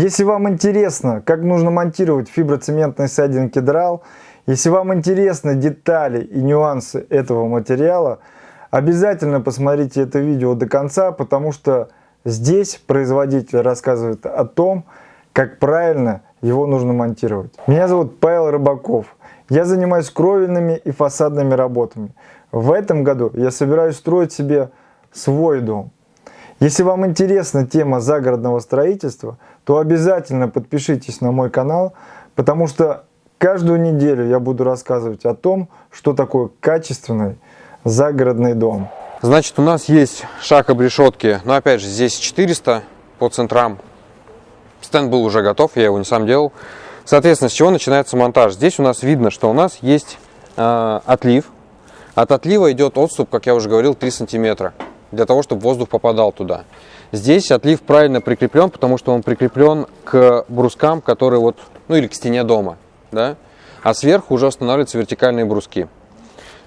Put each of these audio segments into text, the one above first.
Если вам интересно, как нужно монтировать фиброцементный сайдинг кедрал, если вам интересны детали и нюансы этого материала, обязательно посмотрите это видео до конца, потому что здесь производитель рассказывает о том, как правильно его нужно монтировать. Меня зовут Павел Рыбаков. Я занимаюсь кровельными и фасадными работами. В этом году я собираюсь строить себе свой дом. Если вам интересна тема загородного строительства, то обязательно подпишитесь на мой канал, потому что каждую неделю я буду рассказывать о том, что такое качественный загородный дом. Значит, у нас есть шаг обрешетки, но опять же здесь 400 по центрам. Стенд был уже готов, я его не сам делал. Соответственно, с чего начинается монтаж? Здесь у нас видно, что у нас есть э, отлив. От отлива идет отступ, как я уже говорил, 3 сантиметра для того, чтобы воздух попадал туда. Здесь отлив правильно прикреплен, потому что он прикреплен к брускам, которые вот, ну или к стене дома, да, а сверху уже устанавливаются вертикальные бруски.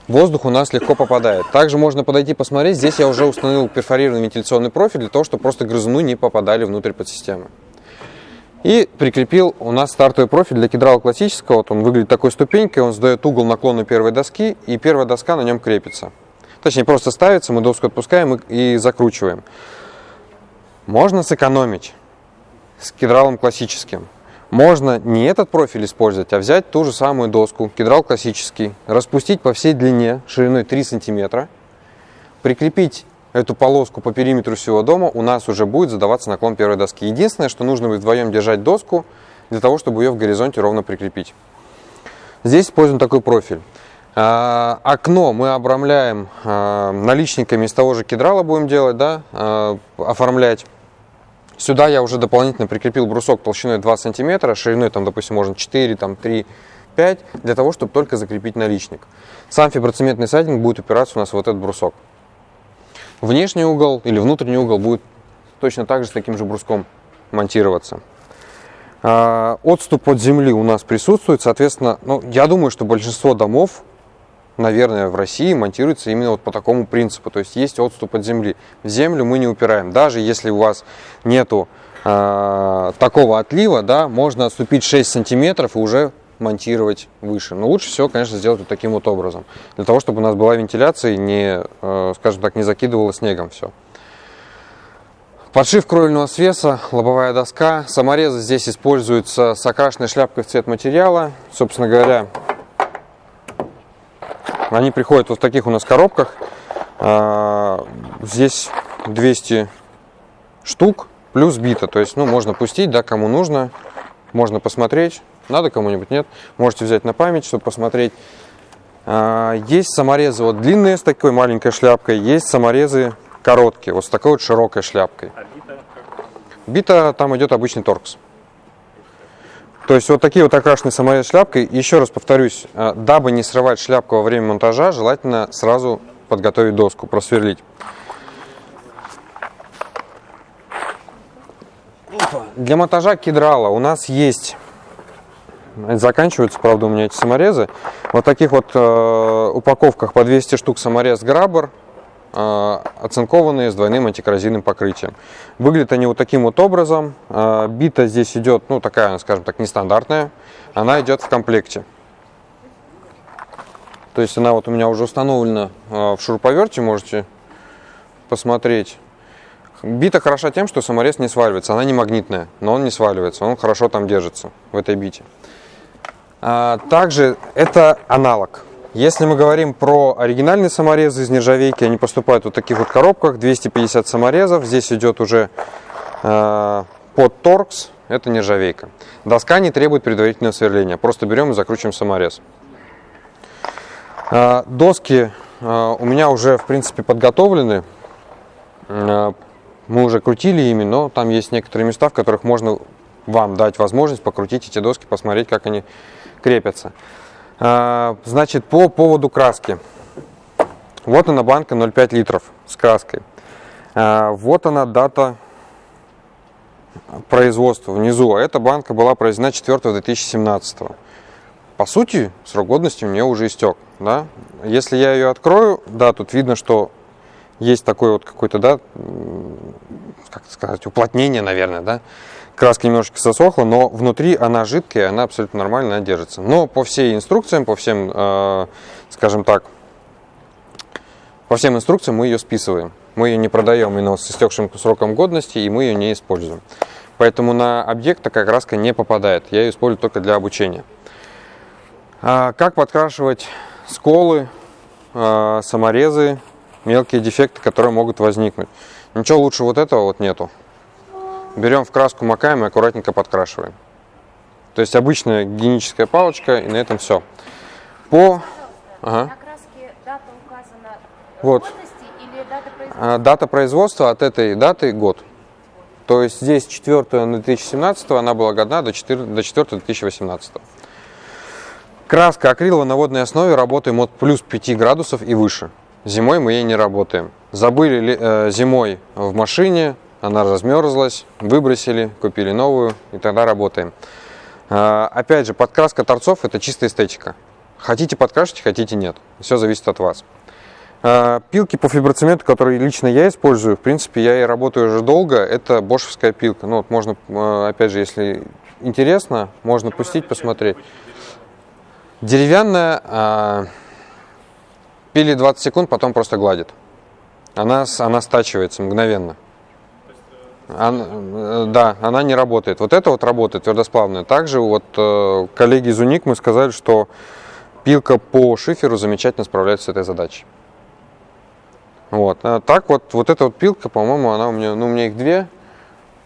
Воздух у нас легко попадает. Также можно подойти посмотреть, здесь я уже установил перфорированный вентиляционный профиль для того, чтобы просто грызуны не попадали внутрь подсистемы. И прикрепил у нас стартовый профиль для кедрала классического. Вот он выглядит такой ступенькой, он сдает угол наклона первой доски, и первая доска на нем крепится. Точнее, просто ставится, мы доску отпускаем и, закручиваем. Можно сэкономить с кедралом классическим. Можно не этот профиль использовать, а взять ту же самую доску, кедрал классический, распустить по всей длине шириной 3 сантиметра, прикрепить эту полоску по периметру всего дома, у нас уже будет задаваться наклон первой доски. Единственное, что нужно будет вдвоем держать доску, для того, чтобы ее в горизонте ровно прикрепить. Здесь используем такой профиль. А, окно мы обрамляем а, наличниками из того же кедрала будем делать, да, а, оформлять. Сюда я уже дополнительно прикрепил брусок толщиной 2 см, шириной, там, допустим, можно 4, там, 3, 5, для того, чтобы только закрепить наличник. Сам фиброцементный сайдинг будет упираться у нас в вот этот брусок. Внешний угол или внутренний угол будет точно так же с таким же бруском монтироваться. Отступ от земли у нас присутствует, соответственно, ну, я думаю, что большинство домов наверное, в России монтируется именно вот по такому принципу. То есть есть отступ от земли. В землю мы не упираем. Даже если у вас нету э, такого отлива, да, можно отступить 6 сантиметров и уже монтировать выше. Но лучше всего, конечно, сделать вот таким вот образом. Для того, чтобы у нас была вентиляция и не, э, скажем так, не закидывало снегом все. Подшив кровельного свеса, лобовая доска. Саморезы здесь используются с окрашенной шляпкой в цвет материала. Собственно говоря, они приходят вот в таких у нас коробках. А, здесь 200 штук плюс бита. То есть, ну, можно пустить, да, кому нужно. Можно посмотреть. Надо кому-нибудь, нет. Можете взять на память, чтобы посмотреть. А, есть саморезы вот длинные с такой маленькой шляпкой. Есть саморезы короткие, вот с такой вот широкой шляпкой. А бита? Бита там идет обычный торкс. То есть вот такие вот окрашенные саморез шляпкой. Еще раз повторюсь, э, дабы не срывать шляпку во время монтажа, желательно сразу подготовить доску, просверлить. Для монтажа кедрала у нас есть, заканчиваются, правда, у меня эти саморезы, вот таких вот э, упаковках по 200 штук саморез Граббер, а, оцинкованные с двойным антикоррозийным покрытием. Выглядят они вот таким вот образом. А, бита здесь идет, ну такая, скажем так, нестандартная. Она идет в комплекте. То есть она вот у меня уже установлена а, в шуруповерте, можете посмотреть. Бита хороша тем, что саморез не сваливается. Она не магнитная, но он не сваливается. Он хорошо там держится в этой бите. Также это аналог. Если мы говорим про оригинальные саморезы из нержавейки, они поступают в вот таких вот коробках, 250 саморезов, здесь идет уже э, под торкс, это нержавейка. Доска не требует предварительного сверления, просто берем и закручиваем саморез. Э, доски э, у меня уже в принципе подготовлены, э, мы уже крутили ими, но там есть некоторые места, в которых можно вам дать возможность покрутить эти доски, посмотреть, как они крепятся. А, значит, по поводу краски. Вот она банка 0,5 литров с краской. А, вот она дата производства внизу. А эта банка была произведена 4 2017. По сути, срок годности у нее уже истек. Да? Если я ее открою, да, тут видно, что есть такой вот какой-то, да, как сказать, уплотнение, наверное, да. Краска немножечко сосохла, но внутри она жидкая, она абсолютно нормально, держится. Но по всей инструкциям, по всем, э, скажем так, по всем инструкциям мы ее списываем. Мы ее не продаем именно с истекшим сроком годности, и мы ее не используем. Поэтому на объект такая краска не попадает. Я ее использую только для обучения. А как подкрашивать сколы, а, саморезы, мелкие дефекты, которые могут возникнуть? Ничего лучше вот этого вот нету. Берем в краску, макаем и аккуратненько подкрашиваем. То есть обычная гигиеническая палочка, и на этом все. По... Ага. На краске дата указана вот. или дата производства? А, дата производства от этой даты год. То есть здесь 4 2017, она была годна до 4, до 4 2018. Краска акриловая на водной основе работаем от плюс 5 градусов и выше. Зимой мы ей не работаем. Забыли э, зимой в машине, она размерзлась, выбросили, купили новую и тогда работаем. Э, опять же, подкраска торцов это чистая эстетика. Хотите подкрашивать, хотите нет. Все зависит от вас. Э, пилки по фиброцементу, которые лично я использую, в принципе, я и работаю уже долго, это бошевская пилка. Ну, вот можно, э, опять же, если интересно, можно пустить, посмотреть. Деревянная, э, пили 20 секунд, потом просто гладит. Она, она стачивается мгновенно. Она, да, она не работает. Вот это вот работает, твердосплавная. Также вот коллеги из УНИК мы сказали, что пилка по шиферу замечательно справляется с этой задачей. Вот. А так вот, вот эта вот пилка, по-моему, она у меня, ну, у меня их две,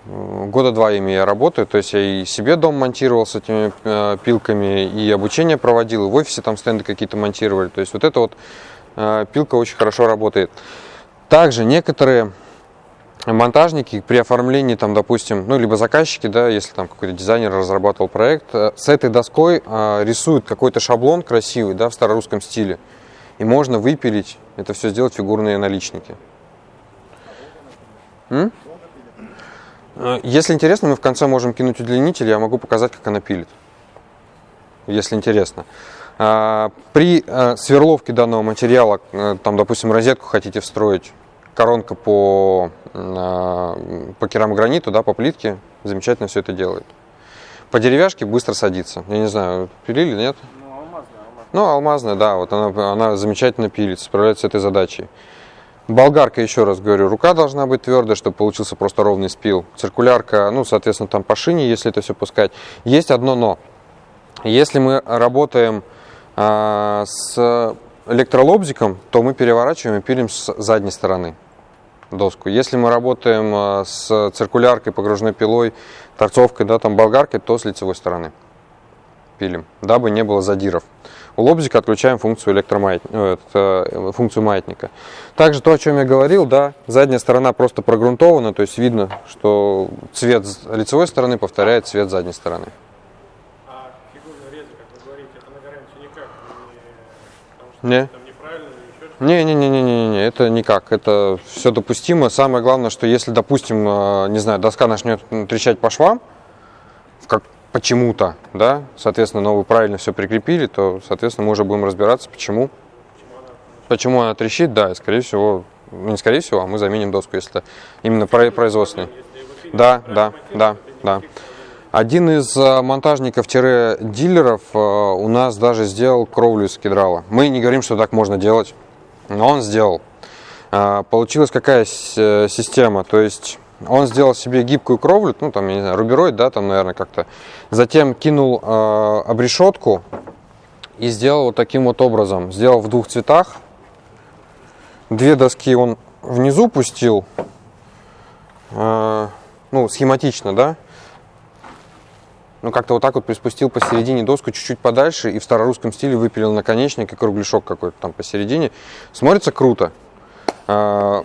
года два ими я работаю, то есть я и себе дом монтировал с этими э, пилками, и обучение проводил, и в офисе там стенды какие-то монтировали, то есть вот эта вот э, пилка очень хорошо работает. Также некоторые монтажники при оформлении, там, допустим, ну, либо заказчики, да, если там какой-то дизайнер разрабатывал проект, э, с этой доской э, рисуют какой-то шаблон красивый, да, в старорусском стиле, и можно выпилить, это все сделать фигурные наличники. М? Э, если интересно, мы в конце можем кинуть удлинитель, я могу показать, как она пилит. Если интересно. А, при э, сверловке данного материала, э, там, допустим, розетку хотите встроить, коронка по, по керамограниту, да, по плитке, замечательно все это делает. По деревяшке быстро садится. Я не знаю, пилили, нет? Ну, алмазная, да, вот она, она замечательно пилит, справляется с этой задачей. Болгарка, еще раз говорю, рука должна быть твердая, чтобы получился просто ровный спил. Циркулярка, ну, соответственно, там по шине, если это все пускать. Есть одно но. Если мы работаем а, с электролобзиком, то мы переворачиваем и пилим с задней стороны доску. Если мы работаем а, с циркуляркой, погружной пилой, торцовкой, да, там болгаркой, то с лицевой стороны пилим, дабы не было задиров. У лобзика отключаем функцию, электромаят... Э, э, функцию маятника. Также то, о чем я говорил, да, задняя сторона просто прогрунтована, то есть видно, что цвет лицевой стороны повторяет цвет задней стороны. А фигурные резы, как вы говорите, это на гарантию никак не... Потому что Не. там неправильно или еще Не, не, не, не, не, не, это никак, это все допустимо. Самое главное, что если, допустим, э, не знаю, доска начнет трещать по швам, как почему-то, да, соответственно, но вы правильно все прикрепили, то, соответственно, мы уже будем разбираться, почему, почему она трещит, да, и, скорее всего, ну, не скорее всего, а мы заменим доску, если это именно производственный. Да, да, да, да. Один из э, монтажников-дилеров э, у нас даже сделал кровлю из кедрала. Мы не говорим, что так можно делать, но он сделал. Э, получилась какая система, то есть он сделал себе гибкую кровлю, ну там, я не знаю, рубероид, да, там, наверное, как-то. Затем кинул э, обрешетку и сделал вот таким вот образом. Сделал в двух цветах. Две доски он внизу пустил, э, ну, схематично, да. Ну, как-то вот так вот приспустил посередине доску чуть-чуть подальше и в старорусском стиле выпилил наконечник и кругляшок какой-то там посередине. Смотрится круто. Э,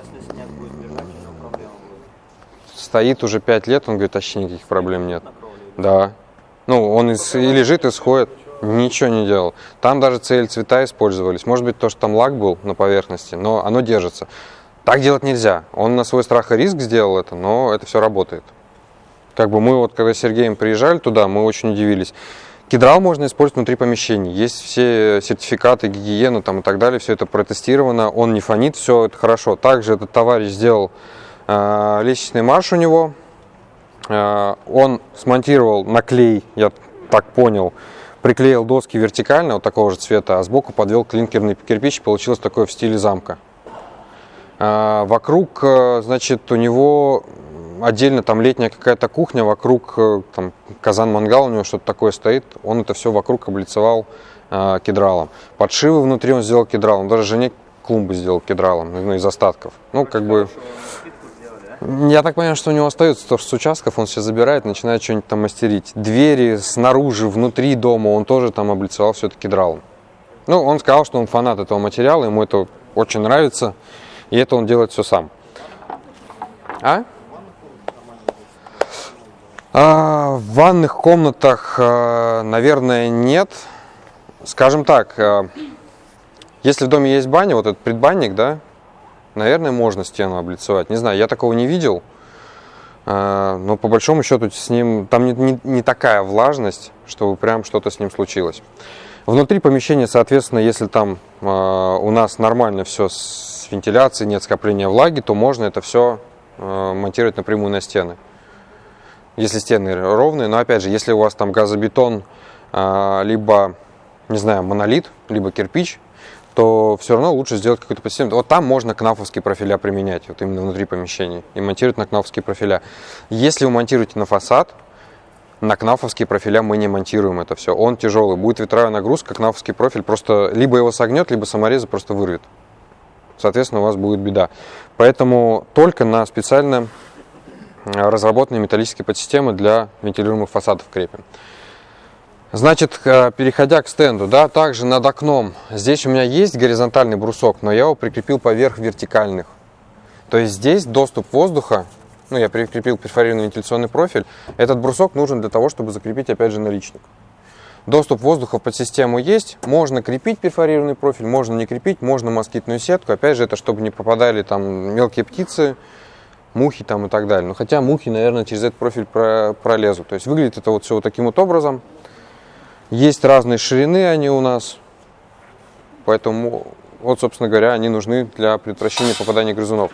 стоит уже 5 лет, он говорит, вообще никаких проблем нет. Да. Ну, он из, и лежит, и сходит. Ничего не делал. Там даже цель цвета использовались. Может быть, то, что там лак был на поверхности, но оно держится. Так делать нельзя. Он на свой страх и риск сделал это, но это все работает. Как бы мы вот, когда с Сергеем приезжали туда, мы очень удивились. Кедрал можно использовать внутри помещений. Есть все сертификаты, гигиены там, и так далее, все это протестировано, он не фонит, все это хорошо. Также этот товарищ сделал э, лестничный марш у него, э, он смонтировал наклей, я так понял, приклеил доски вертикально, вот такого же цвета, а сбоку подвел клинкерный кирпич, получилось такое в стиле замка. Э, вокруг, э, значит, у него отдельно там летняя какая-то кухня, вокруг э, там казан-мангал у него что-то такое стоит, он это все вокруг облицевал э, кедралом. Подшивы внутри он сделал кедралом, даже жене клумбы сделал кедралом, ну, из остатков. Ну, как бы... Я так понимаю, что у него остается то, что с участков он все забирает, начинает что-нибудь там мастерить. Двери снаружи, внутри дома он тоже там облицевал все это кедралом. Ну, он сказал, что он фанат этого материала, ему это очень нравится, и это он делает все сам. А? А, в ванных комнатах, а, наверное, нет. Скажем так, а, если в доме есть баня, вот этот предбанник, да, наверное, можно стену облицевать. Не знаю, я такого не видел. Но по большому счету с ним там не, не, не такая влажность, чтобы прям что-то с ним случилось. Внутри помещения, соответственно, если там у нас нормально все с вентиляцией, нет скопления влаги, то можно это все монтировать напрямую на стены если стены ровные. Но опять же, если у вас там газобетон, а, либо, не знаю, монолит, либо кирпич, то все равно лучше сделать какой-то подсистемный. Вот там можно кнафовские профиля применять, вот именно внутри помещений, и монтировать на кнафовские профиля. Если вы монтируете на фасад, на кнафовские профиля мы не монтируем это все. Он тяжелый, будет ветровая нагрузка, кнафовский профиль просто либо его согнет, либо саморезы просто вырвет. Соответственно, у вас будет беда. Поэтому только на специально разработанные металлические подсистемы для вентилируемых фасадов крепим. Значит, э, переходя к стенду, да, также над окном, здесь у меня есть горизонтальный брусок, но я его прикрепил поверх вертикальных. То есть здесь доступ воздуха, ну, я прикрепил перфорированный вентиляционный профиль, этот брусок нужен для того, чтобы закрепить, опять же, наличник. Доступ воздуха в подсистему есть, можно крепить перфорированный профиль, можно не крепить, можно москитную сетку, опять же, это чтобы не попадали там мелкие птицы, мухи там и так далее. Но хотя мухи, наверное, через этот профиль про, пролезут. То есть выглядит это вот все вот таким вот образом. Есть разные ширины они у нас. Поэтому, вот, собственно говоря, они нужны для предотвращения попадания грызунов.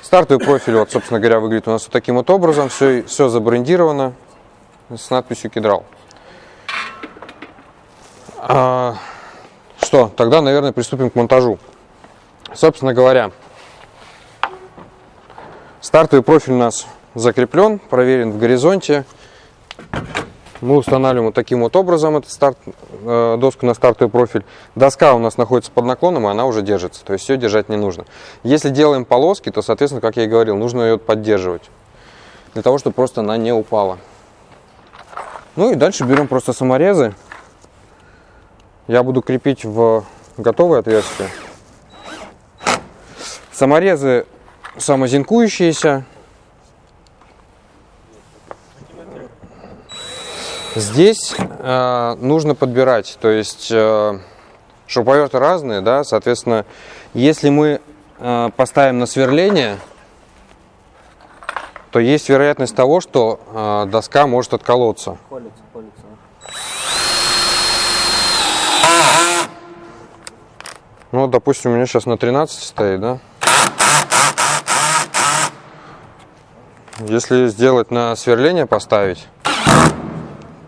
Стартовый профиль, вот, собственно говоря, выглядит у нас вот таким вот образом. Все, все забрендировано с надписью «Кедрал». А, что, тогда, наверное, приступим к монтажу. Собственно говоря, Стартовый профиль у нас закреплен, проверен в горизонте. Мы устанавливаем вот таким вот образом эту старт, э, доску на стартовый профиль. Доска у нас находится под наклоном, и она уже держится. То есть все держать не нужно. Если делаем полоски, то, соответственно, как я и говорил, нужно ее поддерживать. Для того, чтобы просто она не упала. Ну и дальше берем просто саморезы. Я буду крепить в готовое отверстие. Саморезы самозинкующиеся. Здесь э, нужно подбирать, то есть э, шуруповерты разные, да, соответственно, если мы э, поставим на сверление, то есть вероятность того, что э, доска может отколоться. Колется, колется. Ну, допустим, у меня сейчас на 13 стоит, да? Если сделать на сверление поставить,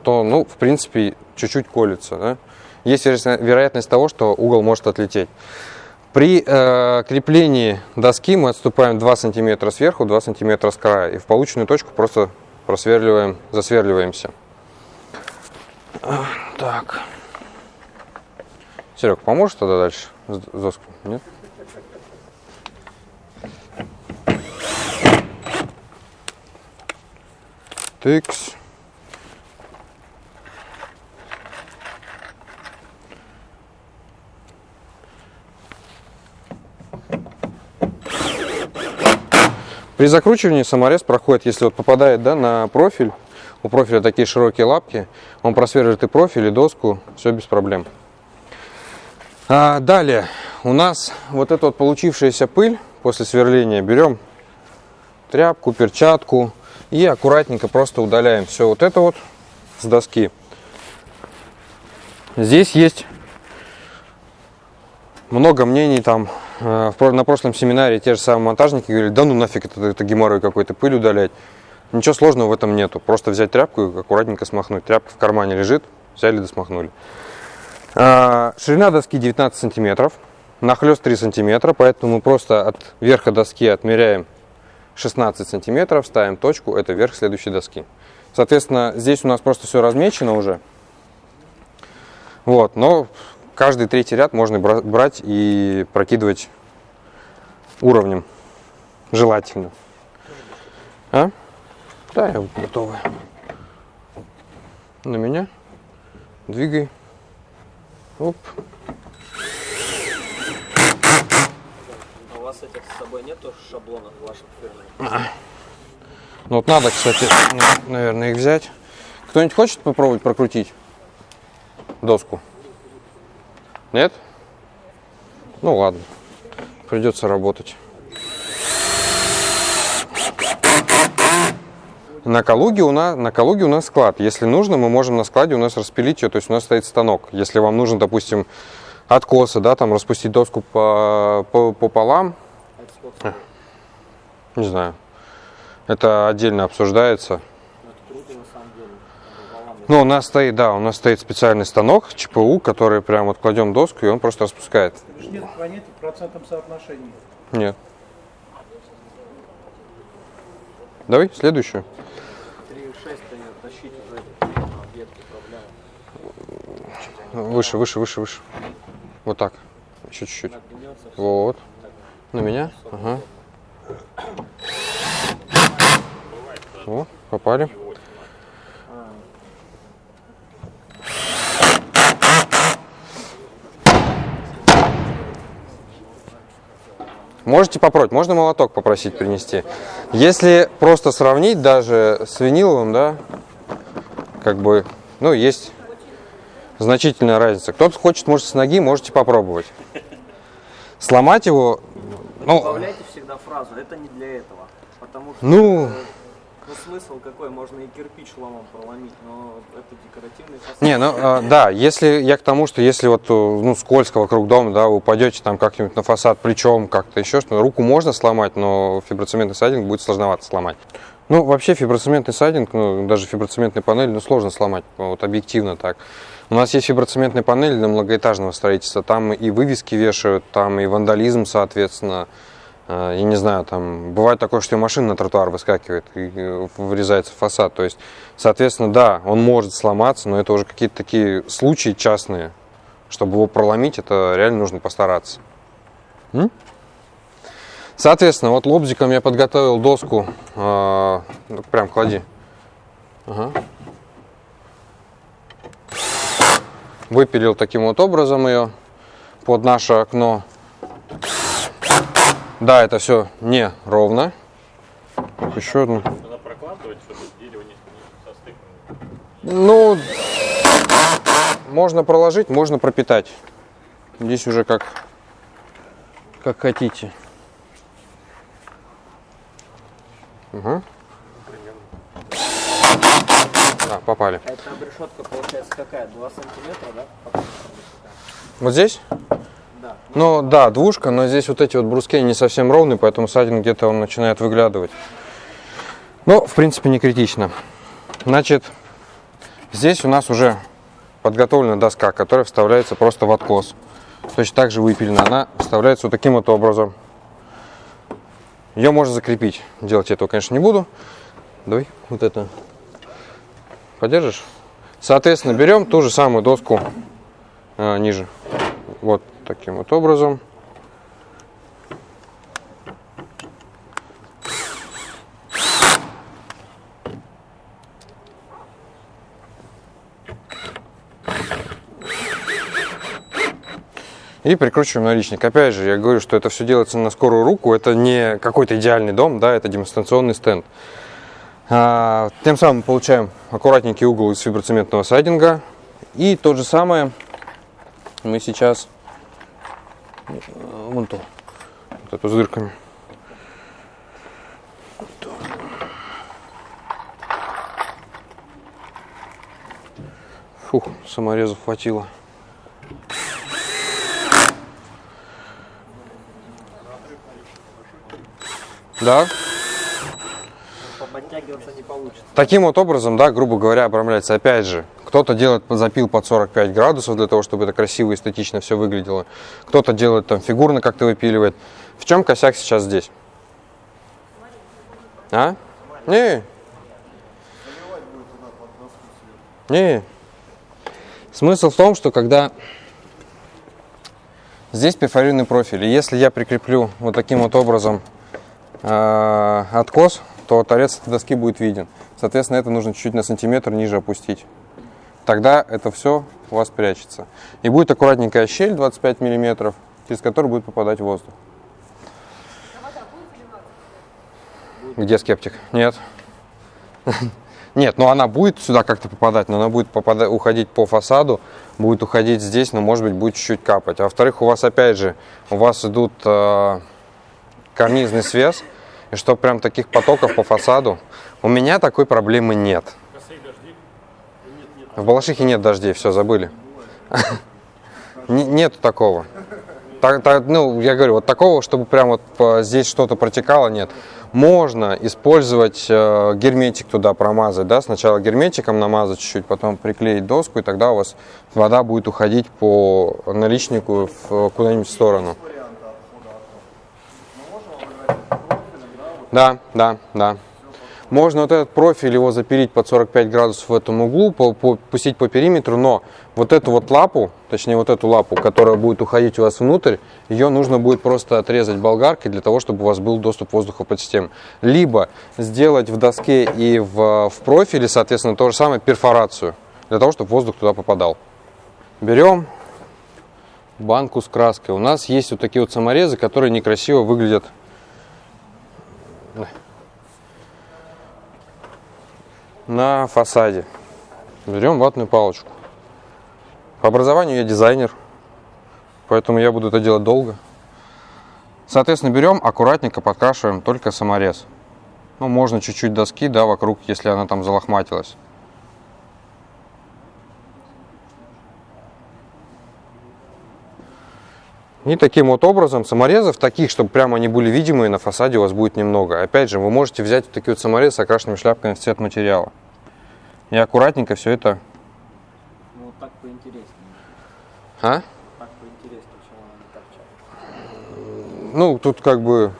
то, ну, в принципе, чуть-чуть колется. Да? Есть вероятность того, что угол может отлететь. При э, креплении доски мы отступаем 2 см сверху, 2 см с края. И в полученную точку просто просверливаем, засверливаемся. Так. Серег, поможешь тогда дальше с доской? Нет? Тыкс. При закручивании саморез проходит, если вот попадает да, на профиль, у профиля такие широкие лапки, он просверлит и профиль, и доску, все без проблем. А далее у нас вот эта вот получившаяся пыль после сверления берем тряпку, перчатку, и аккуратненько просто удаляем все вот это вот с доски. Здесь есть много мнений там. э, На прошлом семинаре те же самые монтажники говорили, да ну нафиг это, это геморрой какой-то, пыль удалять. Ничего сложного в этом нету. Просто взять тряпку и аккуратненько смахнуть. Тряпка в кармане лежит, взяли да смахнули. А, Ширина доски 19 сантиметров, нахлест 3 сантиметра, поэтому мы просто от верха доски отмеряем 16 сантиметров, ставим точку, это верх следующей доски. Соответственно, здесь у нас просто все размечено уже. Вот, но каждый третий ряд можно бра- брать и прокидывать уровнем, желательно. А? Да, я готовы. На меня. Двигай. Оп. А у вас этих с собой нету шаблонов ваших фирменных? Ну вот надо, кстати, на- наверное, их взять. Кто-нибудь хочет попробовать прокрутить доску? Нет? Ну ладно, придется работать. На Калуге, у нас, на Калуге у нас склад. Если нужно, мы можем на складе у нас распилить ее, то есть у нас стоит станок. Если вам нужно, допустим, откосы, да, там распустить доску по, по, пополам? Не знаю, это отдельно обсуждается. Ну. Ну, у нас стоит, да, у нас стоит специальный станок ЧПУ, который прям вот кладем доску, и он просто распускает. Нет планеты в процентном соотношении. Нет. Давай, следующую. 3,6 ее тащить уже проблема. Выше, выше, выше, выше. Вот так. Еще чуть-чуть. Вот. На меня. Ага. О, попали. Можете попробовать, можно молоток попросить принести. Если просто сравнить даже с виниловым, да, как бы, ну, есть значительная разница. Кто-то хочет, может, с ноги, можете попробовать. Сломать его, ну, Добавляйте всегда фразу, это не для этого. Потому что Ну. э, ну, смысл какой, можно и кирпич ломом проломить, но это декоративный фасад. Не, ну а, да, если я к тому, что если вот э, ну, скользко вокруг дома, да, вы упадете там как-нибудь на фасад плечом, как-то еще что руку можно сломать, но фиброцементный сайдинг будет сложновато сломать. Ну, вообще фиброцементный сайдинг, ну, даже фиброцементные панели, ну, сложно сломать, вот объективно так. У нас есть фиброцементные панели для многоэтажного строительства, там и вывески вешают, там и вандализм, соответственно, Э, я не знаю, там бывает такое, что и машина на тротуар выскакивает и э, врезается в фасад. То есть, соответственно, да, он может сломаться, но это уже какие-то такие случаи частные. Чтобы его проломить, это реально нужно постараться. М? Соответственно, вот лобзиком я подготовил доску. э, ну, прям клади. Ага. Выпилил таким вот образом ее под наше окно. Да, это все не ровно. Еще одну. Ну, можно проложить, можно пропитать. Здесь уже как, как хотите. Угу. Да, попали. А эта обрешетка получается какая? 2 сантиметра, да? Вот здесь? Да. Ну да, двушка, но здесь вот эти вот бруски не совсем ровные, поэтому садин где-то он начинает выглядывать. Ну, в принципе, не критично. Значит, здесь у нас уже подготовлена доска, которая вставляется просто в откос. Точно так же выпилена. Она вставляется вот таким вот образом. Ее можно закрепить. Делать я этого, конечно, не буду. Давай вот это. Подержишь? Соответственно, берем ту же самую доску а, ниже. Вот таким вот образом. И прикручиваем наличник. Опять же, я говорю, что это все делается на скорую руку. Это не какой-то идеальный дом, да, это демонстрационный стенд. А, тем самым получаем аккуратненький угол из фиброцементного сайдинга. И то же самое мы сейчас э, вон ту, вот эту с дырками. Фух, саморезов хватило. Да? Подтягиваться не получится. Таким вот образом, да, грубо говоря, обрамляется. Опять же, кто-то делает запил под 45 градусов для того, чтобы это красиво и эстетично все выглядело. Кто-то делает там фигурно как-то выпиливает. В чем косяк сейчас здесь? А? Не. Не. Смысл в том, что когда здесь перфорированный профиль, и если я прикреплю вот таким вот образом э, откос, то торец этой доски будет виден. Соответственно, это нужно чуть-чуть на сантиметр ниже опустить. Тогда это все у вас прячется. И будет аккуратненькая щель 25 миллиметров, через которую будет попадать воздух. Где скептик? Нет. Нет, ну она будет сюда как-то попадать, но она будет попадать, уходить по фасаду, будет уходить здесь, но может быть будет чуть-чуть капать. А во-вторых, у вас опять же, у вас идут э, карнизный свес, и что прям таких потоков по фасаду, у меня такой проблемы нет. В Балашихе нет дождей, все, забыли. Нету такого. Так, так, ну, я говорю, вот такого, чтобы прям вот здесь что-то протекало, нет. Можно использовать э, герметик туда промазать, да, сначала герметиком намазать чуть-чуть, потом приклеить доску, и тогда у вас вода будет уходить по наличнику куда-нибудь в сторону. Да, да, да. Можно вот этот профиль его запилить под 45 градусов в этом углу, пустить по периметру, но вот эту вот лапу, точнее вот эту лапу, которая будет уходить у вас внутрь, ее нужно будет просто отрезать болгаркой для того, чтобы у вас был доступ воздуха под систему. Либо сделать в доске и в, в профиле, соответственно, то же самое, перфорацию, для того, чтобы воздух туда попадал. Берем банку с краской. У нас есть вот такие вот саморезы, которые некрасиво выглядят на фасаде. Берем ватную палочку. По образованию я дизайнер, поэтому я буду это делать долго. Соответственно, берем, аккуратненько подкрашиваем только саморез. Ну, можно чуть-чуть доски, да, вокруг, если она там залохматилась. И таким вот образом саморезов, таких, чтобы прямо они были видимые, на фасаде у вас будет немного. Опять же, вы можете взять вот такие вот саморезы с окрашенными шляпками в цвет материала. И аккуратненько все это... Ну вот так поинтереснее. А? Так поинтереснее, чем она не торчала. Ну, тут как бы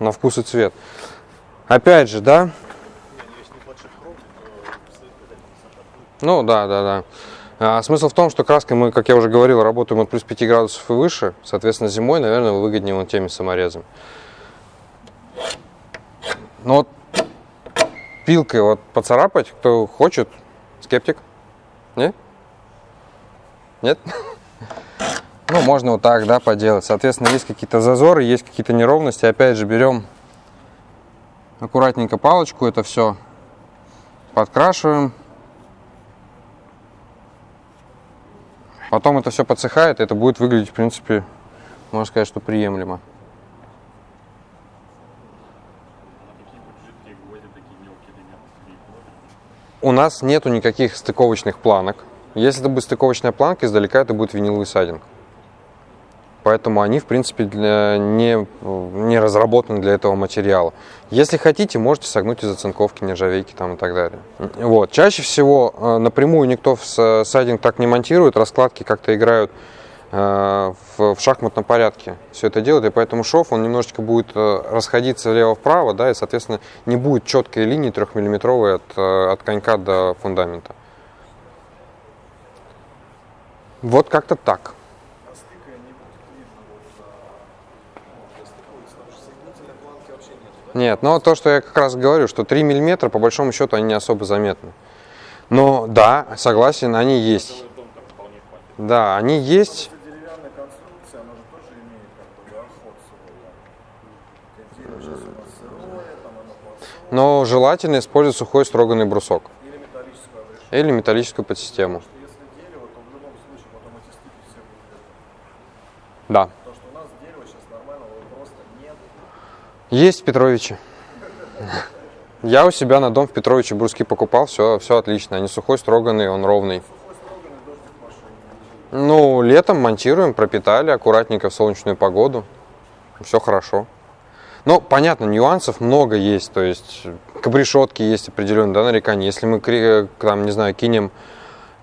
на вкус и цвет. Опять же, да? Ну, да, да, да. А, смысл в том, что краской мы, как я уже говорил, работаем от плюс 5 градусов и выше. Соответственно, зимой, наверное, выгоднее вот теми саморезами. Но вот пилкой вот поцарапать, кто хочет, скептик? Не? Нет? Ну, можно вот так, да, поделать. Соответственно, есть какие-то зазоры, есть какие-то неровности. Опять же, берем аккуратненько палочку, это все подкрашиваем. Потом это все подсыхает, и это будет выглядеть, в принципе, можно сказать, что приемлемо. У нас нету никаких стыковочных планок. Если это будет стыковочная планка, издалека это будет виниловый сайдинг. Поэтому они, в принципе, для- не, не разработаны для этого материала. Если хотите, можете согнуть из оцинковки, нержавейки там и так далее. Вот. Чаще всего э, напрямую никто в сайдинг так не монтирует, раскладки как-то играют э, в, в шахматном порядке. Все это делают, и поэтому шов, он немножечко будет э, расходиться влево-вправо, да, и, соответственно, не будет четкой линии трехмиллиметровой от, от конька до фундамента. Вот как-то так. Нет, но то, что я как раз говорю, что 3 миллиметра, по большому счету, они не особо заметны. Но да, согласен, они есть. Да, они есть. да, да. Но желательно использовать сухой строганный брусок. Или металлическую. Или металлическую подсистему. Если дерево, то в любом случае потом эти стыки все будут. Да. Потому что у нас дерева сейчас нормального просто нет. Есть в Петровиче. Я у себя на дом в Петровиче бруски покупал, все, все отлично. Они сухой, строганный, он ровный. Ну, летом монтируем, пропитали аккуратненько в солнечную погоду. Все хорошо. Но, понятно, нюансов много есть, то есть к обрешетке есть определенные да, нарекания. Если мы, там, не знаю, кинем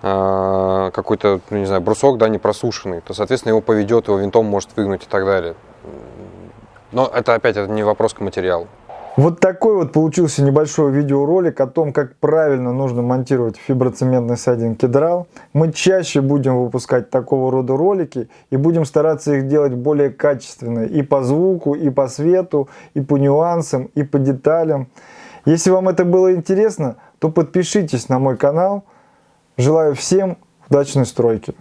э, какой-то, ну, не знаю, брусок, да, не просушенный, то, соответственно, его поведет, его винтом может выгнуть и так далее. Но это опять это не вопрос к материалу. Вот такой вот получился небольшой видеоролик о том, как правильно нужно монтировать фиброцементный сайдинг кедрал. Мы чаще будем выпускать такого рода ролики и будем стараться их делать более качественные и по звуку, и по свету, и по нюансам, и по деталям. Если вам это было интересно, то подпишитесь на мой канал. Желаю всем удачной стройки.